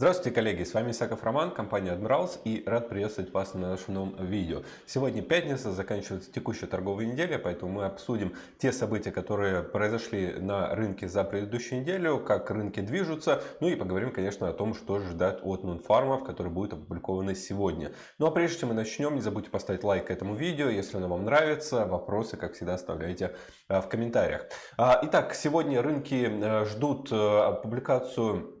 Здравствуйте, коллеги! С вами Исаков Роман, компания Admirals и рад приветствовать вас на нашем новом видео. Сегодня пятница, заканчивается текущая торговая неделя, поэтому мы обсудим те события, которые произошли на рынке за предыдущую неделю, как рынки движутся, ну и поговорим, конечно, о том, что ждать от нонфармов, которые будут опубликованы сегодня. Ну а прежде чем мы начнем, не забудьте поставить лайк этому видео, если оно вам нравится. Вопросы, как всегда, оставляйте а, в комментариях. А, итак, сегодня рынки э, ждут э, публикацию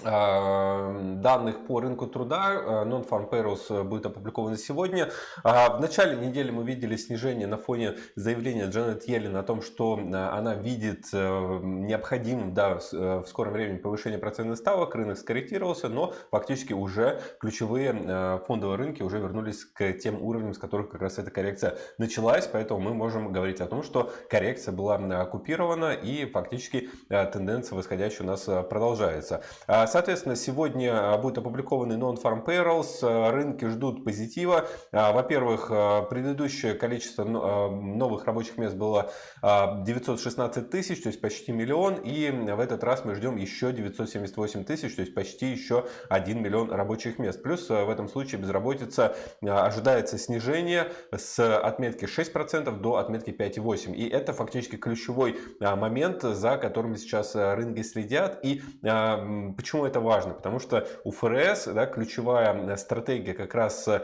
данных по рынку труда э, Non-Farm Payrolls э, будет опубликованы сегодня. В начале недели мы видели снижение на фоне заявления Джанет Йеллен о том, что э, она видит необходимым да, в скором времени повышение процентных ставок. Рынок скорректировался, но фактически уже ключевые фондовые рынки уже вернулись к тем уровням, с которых как раз эта коррекция началась. Поэтому мы можем говорить о том, что коррекция была оккупирована и фактически тенденция восходящая у нас продолжается. А соответственно, сегодня а, будет опубликованный Non-Farm Payrolls. А, рынки ждут позитива. Во-первых, предыдущее количество новых рабочих мест было 916 тысяч, то есть почти миллион. И в этот раз мы ждем еще 978 тысяч, то есть почти еще 1 миллион рабочих мест. Плюс в этом случае безработица ожидается снижение с отметки 6% до отметки 5,8%. И это фактически ключевой момент, за которым сейчас рынки следят. И почему Почему это важно? Потому что у ФРС да, ключевая стратегия как раз э,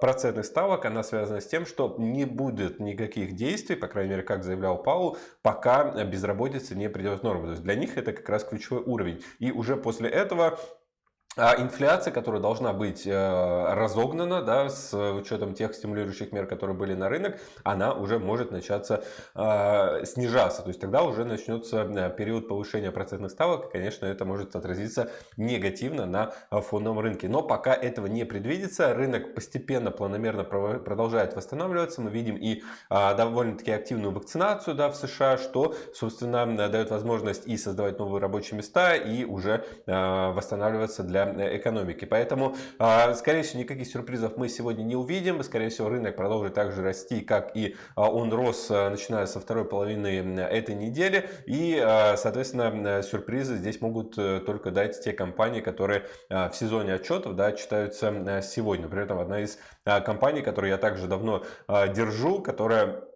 процентных ставок, она связана с тем, что не будет никаких действий, по крайней мере, как заявлял Паул, пока безработица не придет в норму. То есть для них это как раз ключевой уровень. И уже после этого а инфляция, которая должна быть э, разогнана да, с учетом тех стимулирующих мер, которые были на рынок, она уже может начаться э, снижаться. То есть тогда уже начнется э, период повышения процентных ставок, и, конечно, это может отразиться негативно на фондовом рынке. Но пока этого не предвидится, рынок постепенно, планомерно продолжает восстанавливаться. Мы видим и довольно-таки активную вакцинацию да, в США, что, собственно, дает возможность и создавать новые рабочие места, и уже восстанавливаться для Э, экономики. Поэтому, а, скорее всего, никаких сюрпризов мы сегодня не увидим. Скорее всего, рынок продолжит также расти, как и а, он рос, а, начиная со второй половины этой недели. И, соответственно, сюрпризы здесь могут э, только дать те компании, которые в сезоне отчетов да, читаются сегодня. При этом одна из компаний, которую я также давно держу, которая а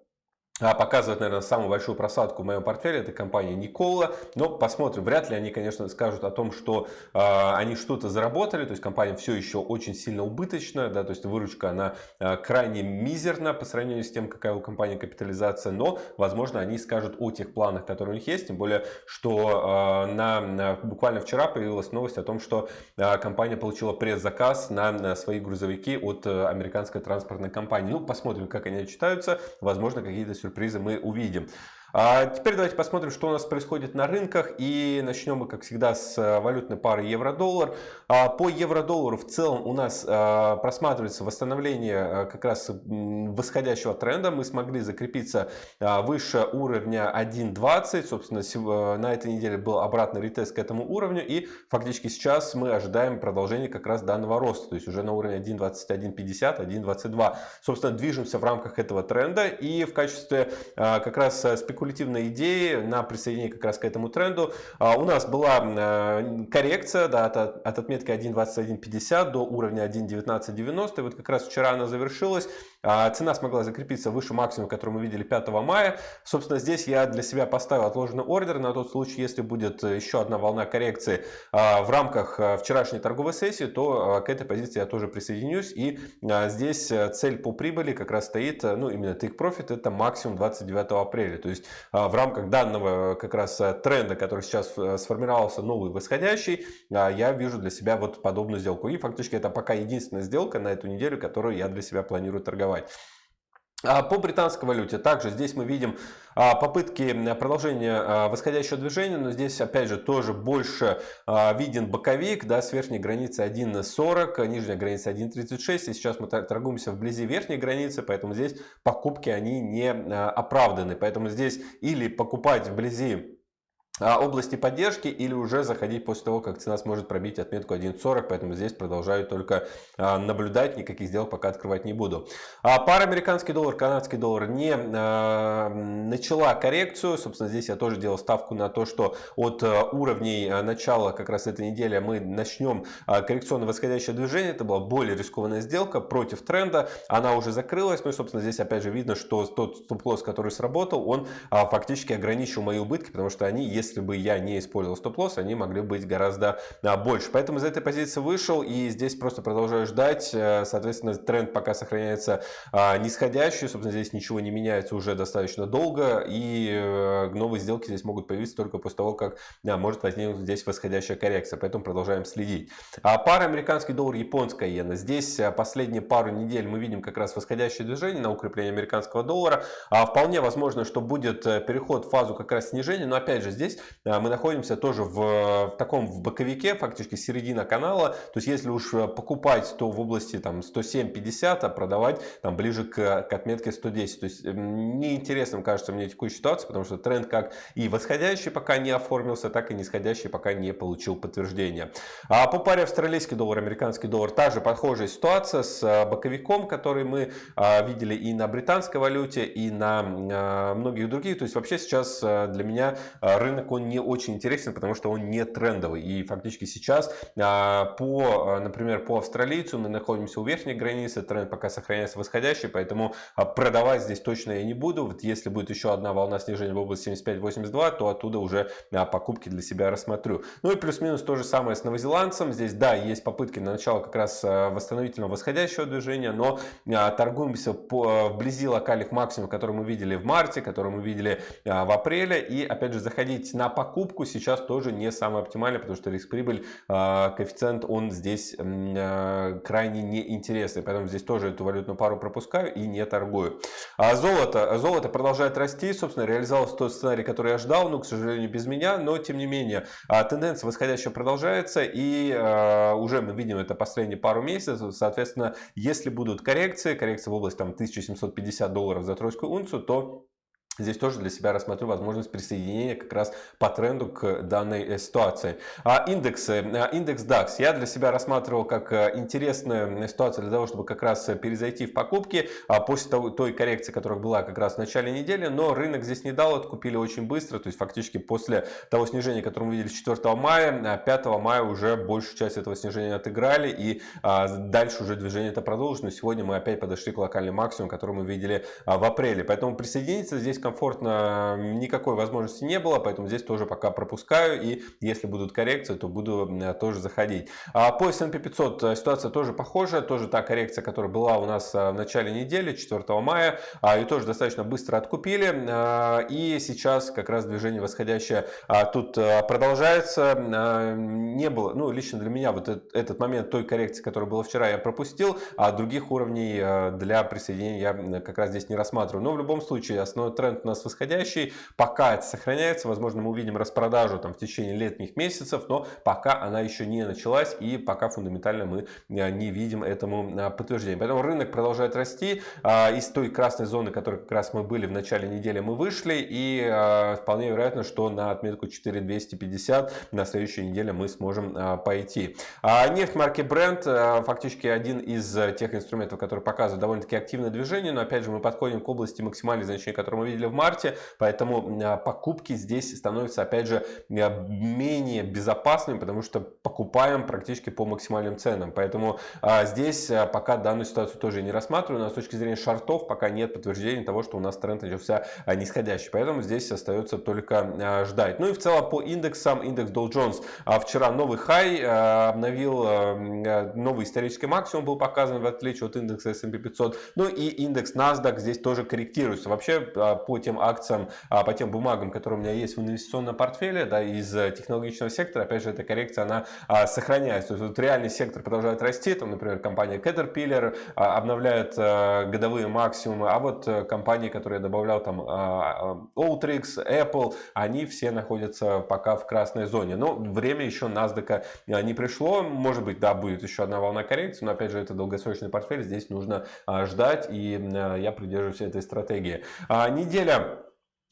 показывает, наверное, самую большую просадку в моем портфеле, это компания Никола. Но посмотрим, вряд ли они, конечно, скажут о том, что э, они что-то заработали, то есть компания все еще очень сильно убыточная, да, то есть выручка, она э, крайне мизерна по сравнению с тем, какая у компании капитализация, но, возможно, они скажут о тех планах, которые у них есть, тем более, что э, на, буквально вчера появилась новость о том, что э, компания получила предзаказ на, на свои грузовики от э, американской транспортной компании. Ну, посмотрим, как они читаются, возможно, какие-то мы увидим. А теперь давайте посмотрим, что у нас происходит на рынках. И начнем мы, как всегда, с э, валютной пары евро-доллар. А по евро-доллару в целом у нас э, просматривается восстановление э, как раз восходящего тренда. Мы смогли закрепиться выше уровня 1.20. Собственно, на этой неделе был обратный ретест к этому уровню. И фактически сейчас мы ожидаем продолжения как раз данного роста. То есть уже на уровне 1.2150, 1.22. Собственно, движемся в рамках этого тренда. И в качестве как раз спекуляции спекулятивной идеи на присоединение как раз к этому тренду. А, у нас была э, коррекция да, от, от отметки 1.2150 до уровня 1.1990. И вот как раз вчера она завершилась. А, цена смогла закрепиться выше максимума, который мы видели 5 мая. Собственно, здесь я для себя поставил отложенный ордер на тот случай, если будет еще одна волна коррекции а, в рамках э, вчерашней торговой сессии, то к этой позиции я тоже присоединюсь. И здесь э, цель по прибыли как раз стоит, ну именно take profit, это максимум 29 апреля. То есть в рамках данного как раз э, тренда, который сейчас э, сформировался новый восходящий, я вижу для себя вот подобную сделку. И фактически это пока единственная сделка на эту неделю, которую я для себя планирую торговать. А по британской валюте также здесь мы видим попытки продолжения восходящего движения, но здесь опять же тоже больше виден боковик да, с верхней границы 1.40, нижняя граница 1.36. И сейчас мы торгуемся вблизи верхней границы, поэтому здесь покупки они не оправданы. Поэтому здесь или покупать вблизи а, области поддержки или уже заходить после того, как цена сможет пробить отметку 1.40, поэтому здесь продолжаю только а, наблюдать, никаких сделок пока открывать не буду. А пара американский доллар, канадский доллар не начала коррекцию, собственно здесь я тоже делал ставку на то, что от уровней начала как раз этой недели мы начнем коррекционно восходящее движение, это была более рискованная сделка против тренда, она уже закрылась, ну и собственно здесь опять же видно, что тот стоп-лосс, который сработал, он фактически ограничил мои убытки, потому что они, если если бы я не использовал стоп-лосс, они могли быть гораздо больше. Поэтому из этой позиции вышел и здесь просто продолжаю ждать. Э, соответственно, тренд пока сохраняется а, нисходящий. Собственно, здесь ничего не меняется уже достаточно долго. И э, новые сделки здесь могут появиться только после того, как да, может возникнуть здесь восходящая коррекция. Поэтому продолжаем следить. А пара американский доллар, японская иена. Здесь э, последние пару недель мы видим как раз восходящее движение на укрепление американского доллара. А вполне возможно, что будет переход в фазу как раз снижения. Но опять же, здесь здесь мы находимся тоже в, в таком в боковике, фактически середина канала. То есть если уж э, покупать, то в области там 107-50, а продавать там ближе к, к отметке 110. То есть неинтересным кажется мне текущая ситуация, потому что тренд как и восходящий пока не оформился, так и нисходящий пока не получил подтверждения. А по паре австралийский доллар, американский доллар, та же похожая ситуация с э, боковиком, который мы видели и на британской валюте, и на многих других. То есть вообще сейчас э, для меня рынок он не очень интересен, потому что он не трендовый. И фактически сейчас а, по, а, например, по австралийцу мы находимся у верхней границы, тренд пока сохраняется восходящий, поэтому а, продавать здесь точно я не буду. Вот если будет еще одна волна снижения в области 75-82, то оттуда уже покупки для себя рассмотрю. Ну и плюс-минус то же самое с новозеландцем. Здесь, да, есть попытки на начало как раз восстановительного восходящего движения, но торгуемся по, вблизи локальных максимумов, которые мы видели в марте, которые мы видели в апреле. И опять же заходить на покупку сейчас тоже не самый оптимальный, потому что риск-прибыль, а, коэффициент, он здесь а, крайне неинтересный. Поэтому здесь тоже эту валютную пару пропускаю и не торгую. А золото. Золото продолжает расти. Собственно, реализовался тот сценарий, который я ждал, но, к сожалению, без меня. Но, тем не менее, тенденция восходящая продолжается. И уже мы видим это последние пару месяцев. Соответственно, если будут коррекции, коррекция в область там, 1750 долларов за тройскую унцию, то Здесь тоже для себя рассмотрю возможность присоединения как раз по тренду к данной э, ситуации. А индексы. А, индекс DAX я для себя рассматривал как э, интересную ситуацию для того, чтобы как раз перезайти в покупки а, после того, той коррекции, которая была как раз в начале недели. Но рынок здесь не дал, откупили очень быстро. То есть фактически после того снижения, которое мы видели 4 мая, 5 а, мая уже большую часть этого снижения отыграли. И дальше уже движение это продолжилось. Но сегодня мы опять подошли к локальному максимуму, который мы видели в апреле. Поэтому присоединиться здесь комфортно никакой возможности не было, поэтому здесь тоже пока пропускаю. И если будут коррекции, то буду тоже заходить. А по S&P 500 э, ситуация тоже похожая. Тоже та коррекция, которая была у нас э, в начале недели, 4 мая. А, и тоже достаточно быстро откупили. И сейчас как раз движение восходящее а, тут э, продолжается. Не было, ну лично для меня вот этот момент той коррекции, которая была вчера, я пропустил. А других уровней для присоединения я как раз здесь не рассматриваю. Но в любом случае основной тренд тренд у нас восходящий, пока это сохраняется, возможно, мы увидим распродажу там в течение летних месяцев, но пока она еще не началась и пока фундаментально мы а, не видим этому а, подтверждения. Поэтому рынок продолжает расти, а, из той красной зоны, которой как раз мы были в начале недели, мы вышли и вполне вероятно, что на отметку 4250 на следующей неделе мы сможем пойти. Нефть марки Brent фактически один из тех инструментов, который показывает довольно-таки активное движение, но опять же мы подходим к области максимальных значений, которые мы видели в марте, поэтому а, покупки здесь становятся опять же а, менее безопасными, потому что покупаем практически по максимальным ценам. Поэтому а, здесь пока данную ситуацию тоже не рассматриваю, но с точки зрения шартов пока нет подтверждения того, что у нас тренд начался нисходящий. Поэтому здесь остается только ждать. Ну и в целом по индексам, индекс Dow Jones вчера новый хай обновил, новый исторический максимум был показан в отличие от индекса S&P 500. Ну и индекс NASDAQ здесь тоже корректируется. Вообще по тем акциям, а, по тем бумагам, которые у меня есть в инвестиционном портфеле, да, из э, технологичного сектора, опять же, эта коррекция, она а, сохраняется. То есть вот реальный сектор продолжает расти, там, например, компания Caterpillar а, обновляет годовые максимумы, а вот э, компании, которые я добавлял, там, Outrix, Apple, они все находятся пока в красной зоне. Но время еще NASDAQ не пришло, может быть, да, будет еще одна волна коррекции, но, опять же, это долгосрочный портфель, здесь нужно ждать, и я придерживаюсь этой стратегии. Неделя а,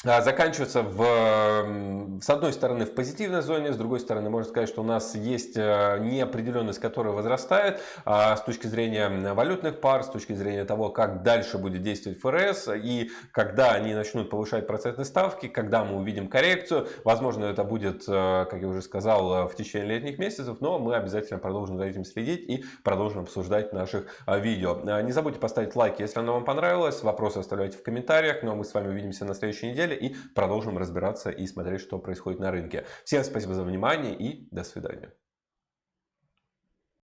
заканчивается в, с одной стороны в позитивной зоне, с другой стороны можно сказать, что у нас есть э, неопределенность, которая возрастает а, с точки зрения валютных пар, с точки зрения того, как дальше будет действовать ФРС и когда они начнут повышать процентные ставки, когда мы увидим коррекцию. Возможно, это будет, э, как я уже сказал, в течение летних месяцев, но мы обязательно продолжим за этим следить и продолжим обсуждать наших э, видео. Не забудьте поставить лайк, если оно вам понравилось, вопросы оставляйте в комментариях, ну а мы с вами увидимся на следующей неделе и продолжим разбираться и смотреть, что происходит на рынке. Всем спасибо за внимание и до свидания.